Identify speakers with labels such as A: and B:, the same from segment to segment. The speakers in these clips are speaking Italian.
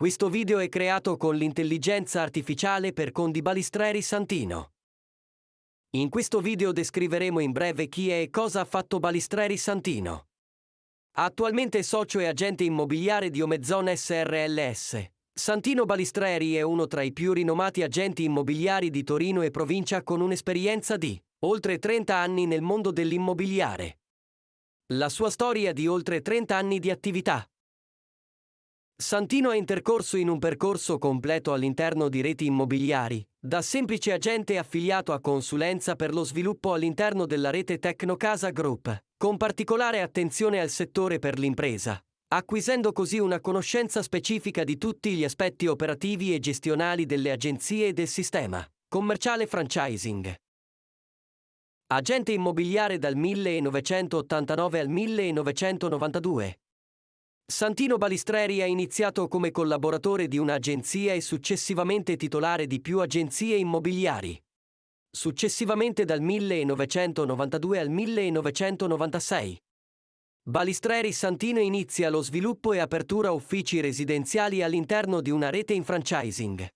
A: Questo video è creato con l'intelligenza artificiale per Condi Balistreri Santino. In questo video descriveremo in breve chi è e cosa ha fatto Balistreri Santino. Attualmente socio e agente immobiliare di Omezon SRLS. Santino Balistreri è uno tra i più rinomati agenti immobiliari di Torino e provincia con un'esperienza di oltre 30 anni nel mondo dell'immobiliare. La sua storia di oltre 30 anni di attività. Santino è intercorso in un percorso completo all'interno di reti immobiliari, da semplice agente affiliato a consulenza per lo sviluppo all'interno della rete Tecnocasa Group, con particolare attenzione al settore per l'impresa, acquisendo così una conoscenza specifica di tutti gli aspetti operativi e gestionali delle agenzie e del sistema commerciale franchising. Agente immobiliare dal 1989 al 1992. Santino Balistreri ha iniziato come collaboratore di un'agenzia e successivamente titolare di più agenzie immobiliari. Successivamente dal 1992 al 1996. Balistreri Santino inizia lo sviluppo e apertura uffici residenziali all'interno di una rete in franchising.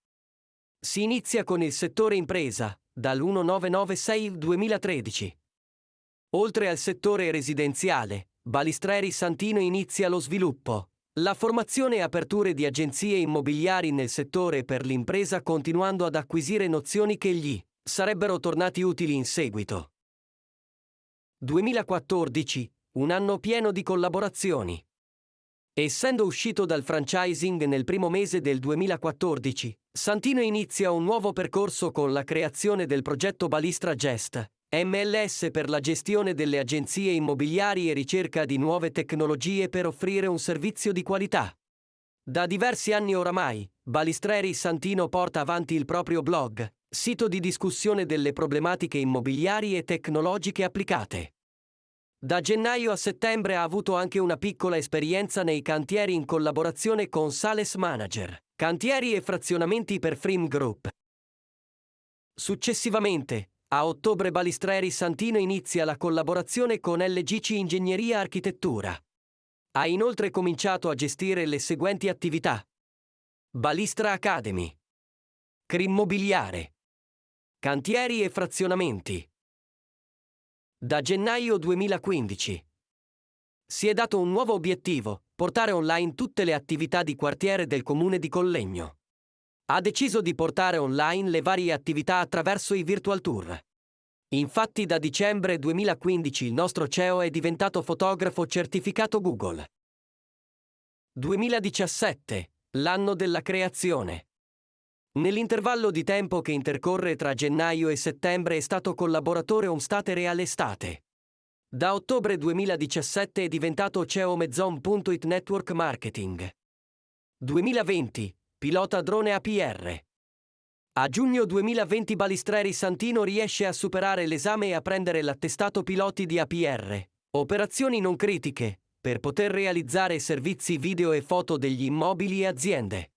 A: Si inizia con il settore impresa, dal 1996-2013. Oltre al settore residenziale, Balistreri Santino inizia lo sviluppo, la formazione e aperture di agenzie immobiliari nel settore per l'impresa continuando ad acquisire nozioni che gli sarebbero tornati utili in seguito. 2014, un anno pieno di collaborazioni. Essendo uscito dal franchising nel primo mese del 2014, Santino inizia un nuovo percorso con la creazione del progetto Balistra Gest, MLS per la gestione delle agenzie immobiliari e ricerca di nuove tecnologie per offrire un servizio di qualità. Da diversi anni oramai, Balistreri Santino porta avanti il proprio blog, sito di discussione delle problematiche immobiliari e tecnologiche applicate. Da gennaio a settembre ha avuto anche una piccola esperienza nei cantieri in collaborazione con Sales Manager, cantieri e frazionamenti per Frim Group. Successivamente, a ottobre Balistreri Santino inizia la collaborazione con LGC Ingegneria Architettura. Ha inoltre cominciato a gestire le seguenti attività. Balistra Academy. Crimmobiliare. Cantieri e frazionamenti. Da gennaio 2015. Si è dato un nuovo obiettivo, portare online tutte le attività di quartiere del comune di Collegno ha deciso di portare online le varie attività attraverso i virtual tour. Infatti da dicembre 2015 il nostro CEO è diventato fotografo certificato Google. 2017, l'anno della creazione. Nell'intervallo di tempo che intercorre tra gennaio e settembre è stato collaboratore Homestate Real Estate. Da ottobre 2017 è diventato CEO Mezzon.it Network Marketing. 2020, pilota drone APR. A giugno 2020 Balistreri Santino riesce a superare l'esame e a prendere l'attestato piloti di APR. Operazioni non critiche, per poter realizzare servizi video e foto degli immobili e aziende.